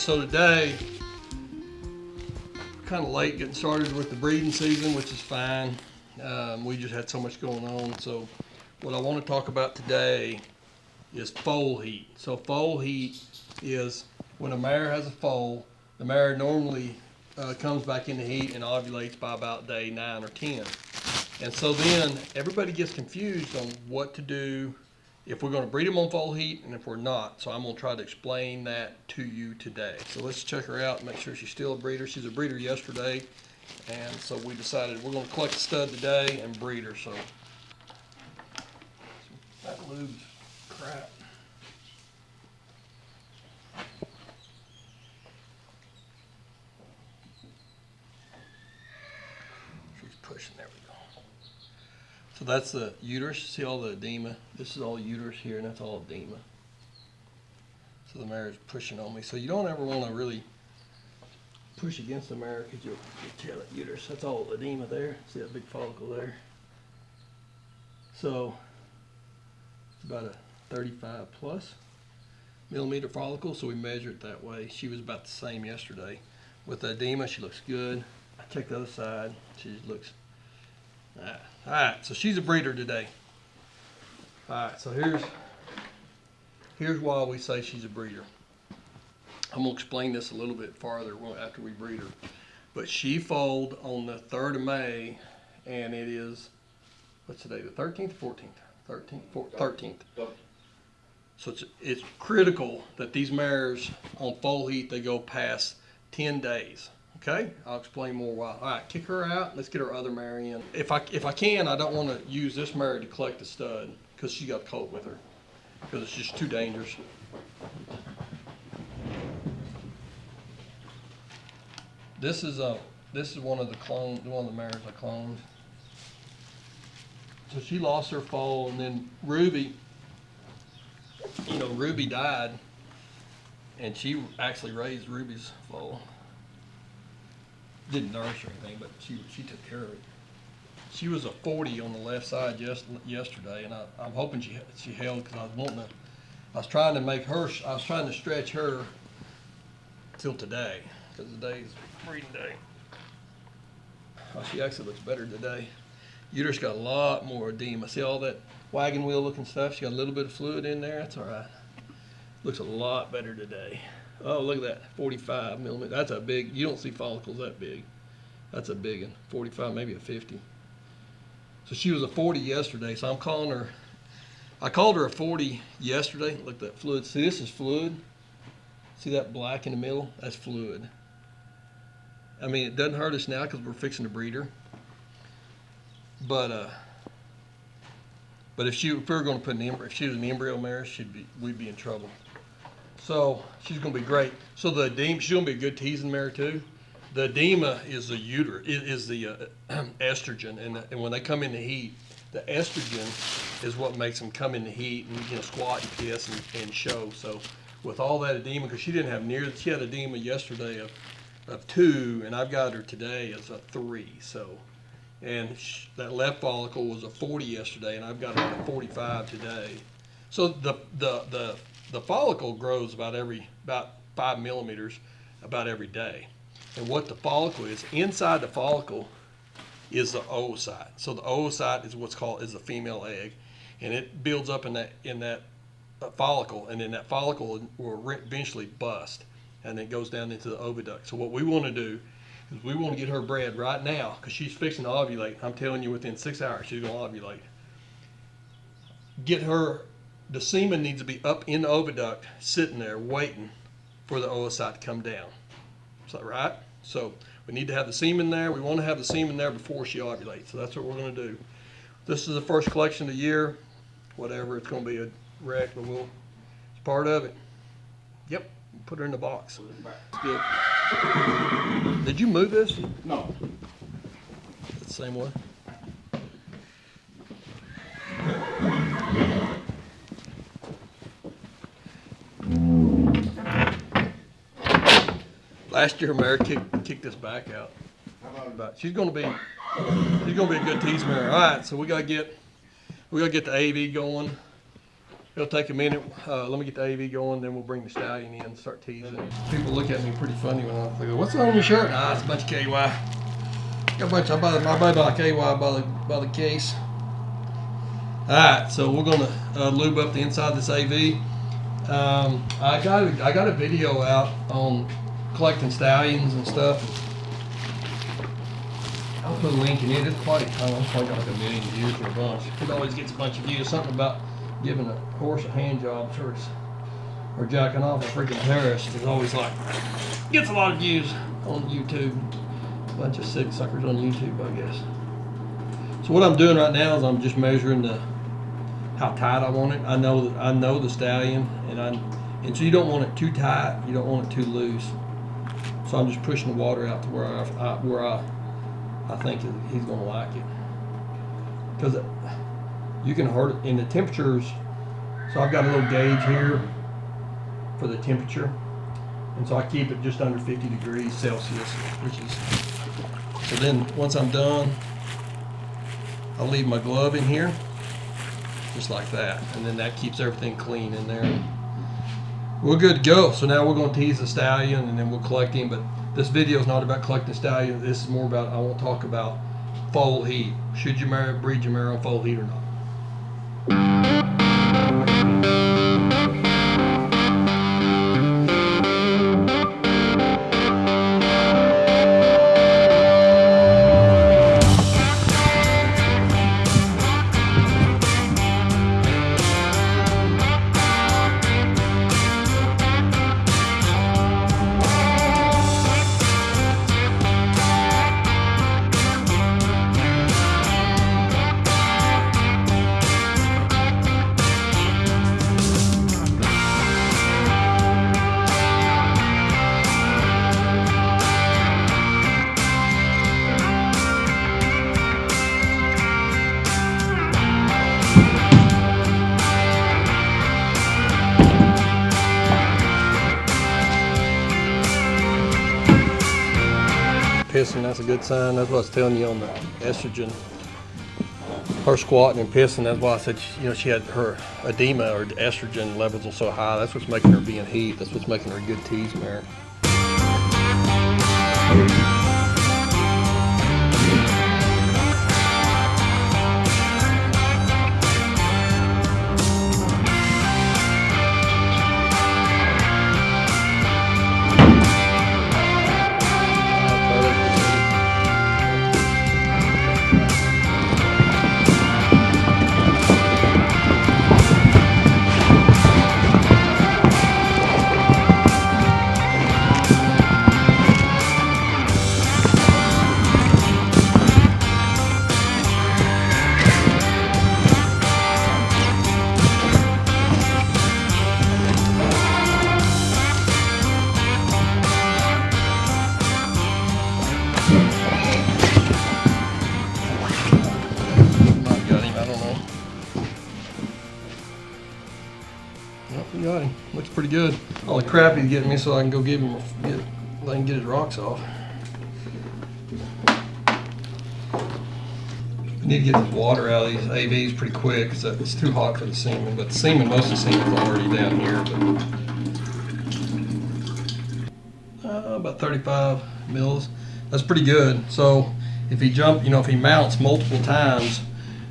So today, kind of late getting started with the breeding season, which is fine. Um, we just had so much going on. So what I want to talk about today is foal heat. So foal heat is when a mare has a foal, the mare normally uh, comes back into heat and ovulates by about day nine or 10. And so then everybody gets confused on what to do if we're going to breed them on foal heat and if we're not. So I'm going to try to explain that to you today. So let's check her out and make sure she's still a breeder. She's a breeder yesterday. And so we decided we're going to collect the stud today and breed her. So that lube's crap. She's pushing, there we go. So that's the uterus, see all the edema? This is all uterus here and that's all edema. So the mare is pushing on me. So you don't ever want to really push against the mare because you'll, you'll tear that uterus. That's all edema there. See that big follicle there? So it's about a 35 plus millimeter follicle, so we measure it that way. She was about the same yesterday. With the edema, she looks good. I check the other side. She looks. All right. So she's a breeder today. All right. So here's here's why we say she's a breeder. I'm gonna explain this a little bit farther after we breed her. But she foaled on the 3rd of May, and it is what's today? The 13th, 14th, 13th, 14th, 13th. So it's, it's critical that these mares on foal heat they go past 10 days. Okay, I'll explain more why. All right, kick her out. Let's get our other mare in. If I if I can, I don't want to use this mare to collect the stud because she got colt with her because it's just too dangerous. This is a this is one of the clone one of the mares I cloned. So she lost her foal, and then Ruby, you know, Ruby died, and she actually raised Ruby's foal. Didn't nurse or anything, but she she took care of it. She was a 40 on the left side just yesterday, and I, I'm hoping she she held because I was wanting to. I was trying to make her. I was trying to stretch her till today because today's breeding day. Oh, she actually looks better today. Uterus got a lot more edema. See all that wagon wheel looking stuff? She got a little bit of fluid in there. That's all right. Looks a lot better today. Oh, look at that, 45 millimeter. That's a big, you don't see follicles that big. That's a big one, 45, maybe a 50. So she was a 40 yesterday, so I'm calling her, I called her a 40 yesterday. Look at that fluid. See, this is fluid. See that black in the middle? That's fluid. I mean, it doesn't hurt us now because we're fixing to breed her. But uh, but if she if we were going to put an embryo, if she was an embryo mare, she'd be we'd be in trouble. So she's going to be great. So the edema, she's going to be a good teasing mare too. The edema is the uterus, is the uh, estrogen, and and when they come into heat, the estrogen is what makes them come into heat and you know squat and piss and, and show. So with all that edema, because she didn't have near, she had edema yesterday of of two, and I've got her today as a three. So, and that left follicle was a 40 yesterday, and I've got her at 45 today. So the the the the follicle grows about every about five millimeters about every day. And what the follicle is inside the follicle is the oocyte. So the oocyte is what's called is the female egg, and it builds up in that in that uh, follicle, and then that follicle will eventually bust and it goes down into the oviduct. So what we want to do is we want to get her bred right now because she's fixing to ovulate. I'm telling you, within six hours, she's going to ovulate. Get her, the semen needs to be up in the oviduct, sitting there waiting for the oocyte to come down. Is that right? So we need to have the semen there. We want to have the semen there before she ovulates. So that's what we're going to do. This is the first collection of the year. Whatever, it's going to be a wreck, but we'll, it's part of it. Yep. Put her in the box. Good. Did you move this? No. The same one. Last year, Mary kicked, kicked this back out. But she's going to be she's going to be a good tease mare. All right, so we got to get we got to get the AV going. It'll take a minute. Uh, let me get the AV going, then we'll bring the stallion in and start teasing. People look at me pretty funny when I go, "What's on your shirt?" Ah, it's a bunch of KY. Got a bunch. I buy, I buy by KY by the by the case. All right, so we're gonna uh, lube up the inside of this AV. Um, I got I got a video out on collecting stallions and stuff. I'll put a link in it. It's quite, I don't it's probably got like a million views or a bunch. It always gets a bunch of views. Something about giving a horse a hand job or, or jacking off a freaking terrorist is always like, gets a lot of views on YouTube. A bunch of sick suckers on YouTube, I guess. So what I'm doing right now is I'm just measuring the how tight I want it. I know that I know the stallion, and I and so you don't want it too tight. You don't want it too loose. So I'm just pushing the water out to where I, I where I I think he's going to like it because you can hurt it in the temperatures. So I've got a little gauge here for the temperature, and so I keep it just under 50 degrees Celsius, which is so. Then once I'm done, I'll leave my glove in here just like that. And then that keeps everything clean in there. We're good to go. So now we're going to tease the stallion and then we'll collect him. But this video is not about collecting stallion. This is more about, I want to talk about foal heat. Should you marry, breed your mare on foal heat or not? Pissing, that's a good sign. That's what I was telling you on the estrogen. Her squatting and pissing, that's why I said, you know, she had her edema or estrogen levels are so high. That's what's making her be in heat. That's what's making her a good tease mare. Pretty good. All the crap he's getting me so I can go give him, get, let him get his rocks off. I need to get the water out of these AVs pretty quick because it's too hot for the semen. But the semen, most of the semen's already down here. But uh, about 35 mils. That's pretty good. So if he jump, you know, if he mounts multiple times,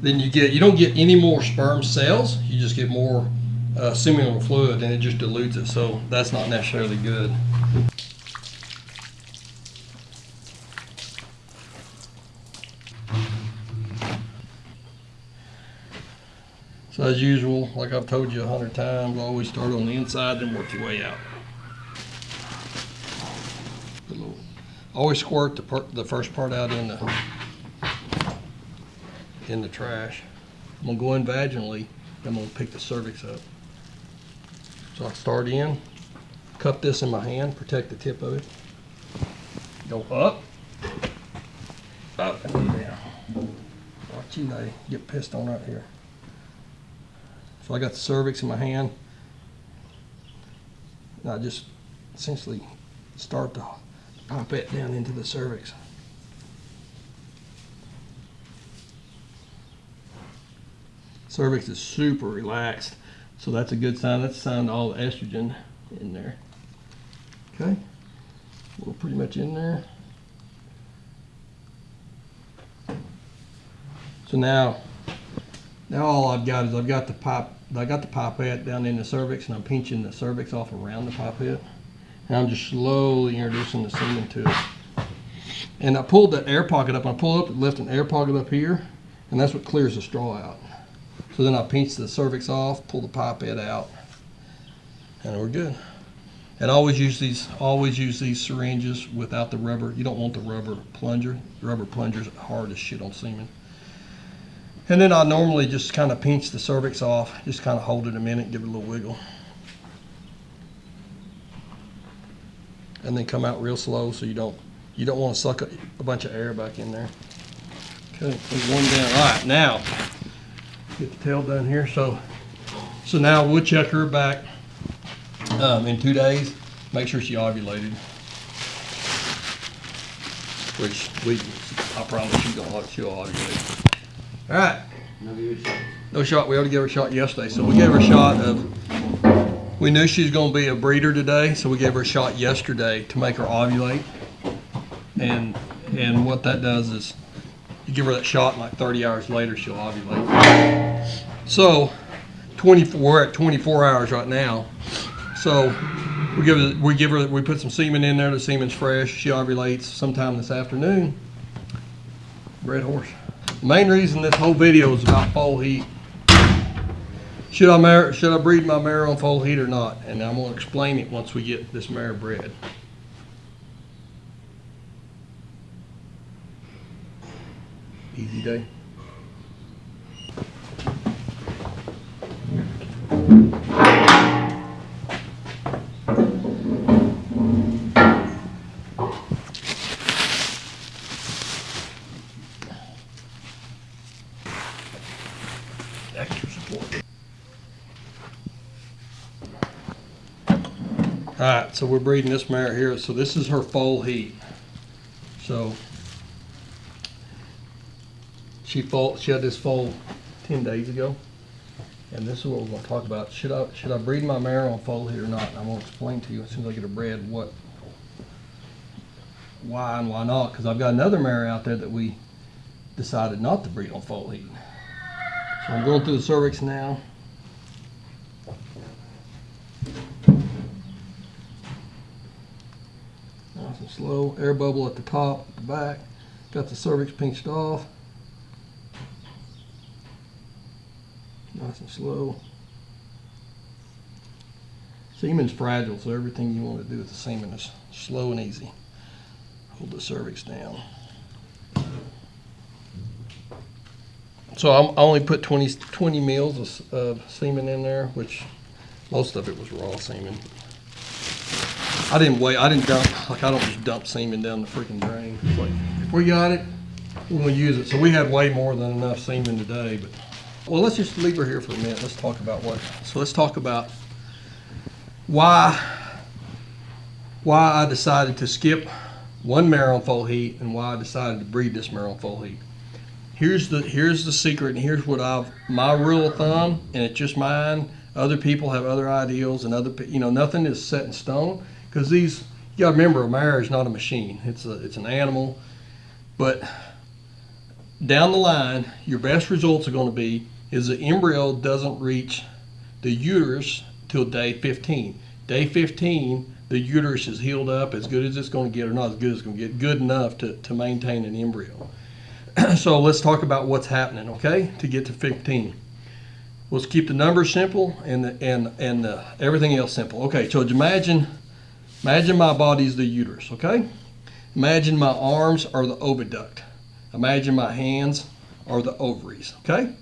then you get you don't get any more sperm cells. You just get more uh, seminal fluid, and it just dilutes it. So that's not necessarily good. So as usual, like I've told you a hundred times, always start on the inside, and work your way out. Always squirt the the first part out in the in the trash. I'm gonna go in vaginally. I'm gonna pick the cervix up. So I start in, cup this in my hand, protect the tip of it. Go up, up and down. Watch you, lady, get pissed on right here. So I got the cervix in my hand. And I just essentially start to pop it down into the cervix. Cervix is super relaxed. So that's a good sign. That's a sign all the estrogen in there. Okay. We're pretty much in there. So now, now all I've got is I've got the pipe, I got the pipette down in the cervix and I'm pinching the cervix off around the pipette. And I'm just slowly introducing the semen to it. And I pulled that air pocket up. I pulled up, left an air pocket up here, and that's what clears the straw out. So then I pinch the cervix off, pull the pipette out, and we're good. And always use these, always use these syringes without the rubber. You don't want the rubber plunger. The rubber plunger's hard as shit on semen. And then I normally just kind of pinch the cervix off, just kind of hold it a minute, give it a little wiggle. And then come out real slow so you don't you don't want to suck a, a bunch of air back in there. Okay, one down. All right, now get the tail done here. So so now we'll check her back um, in two days. Make sure she ovulated. Which we, I promise you, don't she'll ovulate. All right. No shot. We already gave her a shot yesterday. So we gave her a shot of, we knew she was going to be a breeder today. So we gave her a shot yesterday to make her ovulate. And, and what that does is you give her that shot and like 30 hours later, she'll ovulate. So 24, we're at 24 hours right now. So we give her, we give her, we put some semen in there. The semen's fresh. She ovulates sometime this afternoon. Red horse. The main reason this whole video is about foal heat. Should I should I breed my mare on foal heat or not? And I'm gonna explain it once we get this mare bred. Easy day. Support. Alright, so we're breeding this mare here. So this is her foal heat. So she she had this foal ten days ago. And this is what we're gonna talk about. Should I should I breed my mare on foal heat or not? And I'm gonna explain to you as soon as I get her bred what why and why not, because I've got another mare out there that we decided not to breed on foal heat. So I'm going through the cervix now. Nice and slow. Air bubble at the top, at the back. Got the cervix pinched off. Nice and slow. Semen's fragile, so everything you want to do with the semen is slow and easy. Hold the cervix down. So I'm, I only put 20, 20 mils of, of semen in there, which most of it was raw semen. I didn't wait. I didn't dump like I don't just dump semen down the freaking drain. It's like if we got it, we're gonna use it. So we had way more than enough semen today. But well, let's just leave her here for a minute. Let's talk about what. So let's talk about why why I decided to skip one mare on foal heat and why I decided to breed this mare on foal heat here's the here's the secret and here's what I've my rule of thumb and it's just mine other people have other ideals and other you know nothing is set in stone because these you gotta remember a mare is not a machine it's a it's an animal but down the line your best results are going to be is the embryo doesn't reach the uterus till day 15 day 15 the uterus is healed up as good as it's going to get or not as good as it's going to get good enough to, to maintain an embryo so let's talk about what's happening, okay, to get to 15. Let's keep the numbers simple and the, and and the, everything else simple. Okay, so imagine imagine my body is the uterus, okay? Imagine my arms are the oviduct. Imagine my hands are the ovaries, okay?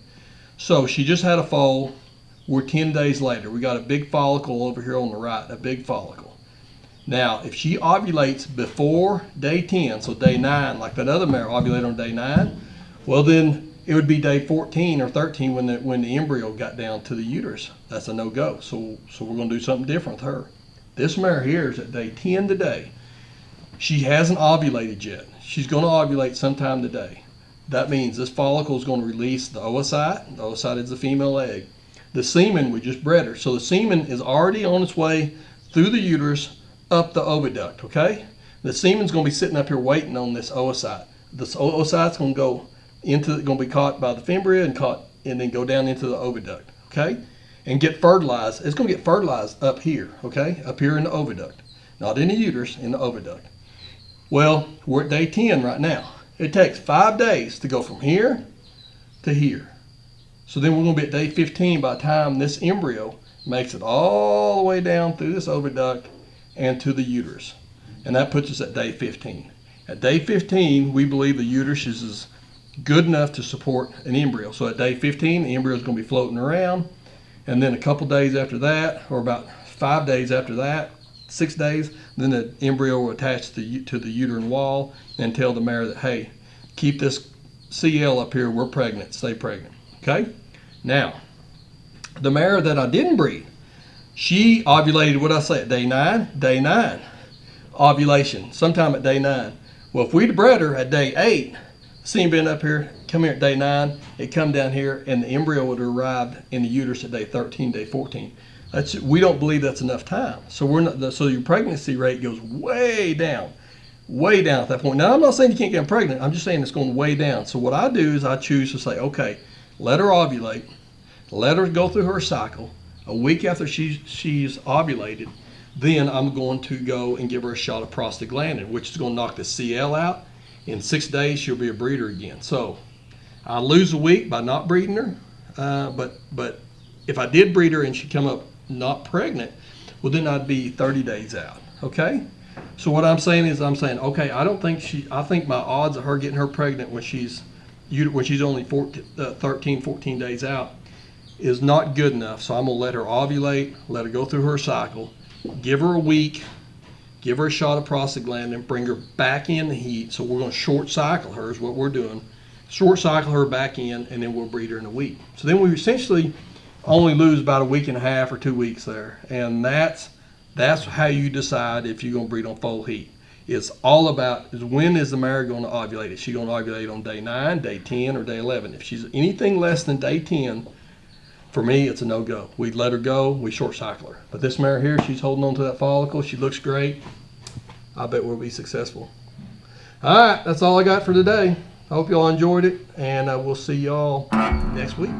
So she just had a foal. We're 10 days later. We got a big follicle over here on the right, a big follicle. Now, if she ovulates before day 10, so day 9, like that other mare ovulated on day 9, well then it would be day 14 or 13 when the, when the embryo got down to the uterus. That's a no-go. So, so we're going to do something different with her. This mare here is at day 10 today. She hasn't ovulated yet. She's going to ovulate sometime today. That means this follicle is going to release the oocyte. The oocyte is the female egg. The semen, we just bred her. So the semen is already on its way through the uterus up the oviduct, okay? The semen's gonna be sitting up here waiting on this oocyte. This oocyte's gonna go into, gonna be caught by the fimbria and caught, and then go down into the oviduct, okay? And get fertilized. It's gonna get fertilized up here, okay? Up here in the oviduct. Not in the uterus, in the oviduct. Well, we're at day 10 right now. It takes five days to go from here to here. So then we're going to be at day 15 by the time this embryo makes it all the way down through this oviduct and to the uterus. And that puts us at day 15. At day 15, we believe the uterus is good enough to support an embryo. So at day 15, the embryo is going to be floating around. And then a couple days after that, or about five days after that, six days, then the embryo will attach to the, to the uterine wall and tell the mare that, hey, keep this CL up here, we're pregnant, stay pregnant. Okay? Now, the mare that I didn't breed, she ovulated, what I say, day nine? Day nine. Ovulation, sometime at day nine. Well, if we'd bred her at day eight, seen been up here, come here at day nine, it come down here, and the embryo would have arrived in the uterus at day 13, day 14. That's, we don't believe that's enough time. So we're not, so your pregnancy rate goes way down, way down at that point. Now I'm not saying you can't get pregnant. I'm just saying it's going way down. So what I do is I choose to say, okay, let her ovulate, let her go through her cycle. A week after she's she's ovulated, then I'm going to go and give her a shot of prostaglandin, which is going to knock the CL out. In six days, she'll be a breeder again. So I lose a week by not breeding her, uh, but but if I did breed her and she come up not pregnant, well then I'd be 30 days out. Okay. So what I'm saying is I'm saying okay I don't think she I think my odds of her getting her pregnant when she's when she's only 14, uh, 13 14 days out is not good enough. So I'm gonna let her ovulate, let her go through her cycle, give her a week, give her a shot of prostaglandin, bring her back in the heat. So we're gonna short cycle her is what we're doing. Short cycle her back in, and then we'll breed her in a week. So then we essentially only lose about a week and a half or two weeks there. And that's that's how you decide if you're going to breed on foal heat. It's all about is when is the mare going to ovulate? Is she going to ovulate on day 9, day 10, or day 11? If she's anything less than day 10, for me, it's a no-go. We let her go, we short cycle her. But this mare here, she's holding on to that follicle. She looks great. I bet we'll be successful. All right, that's all I got for today. I hope y'all enjoyed it, and uh, we'll see y'all next week.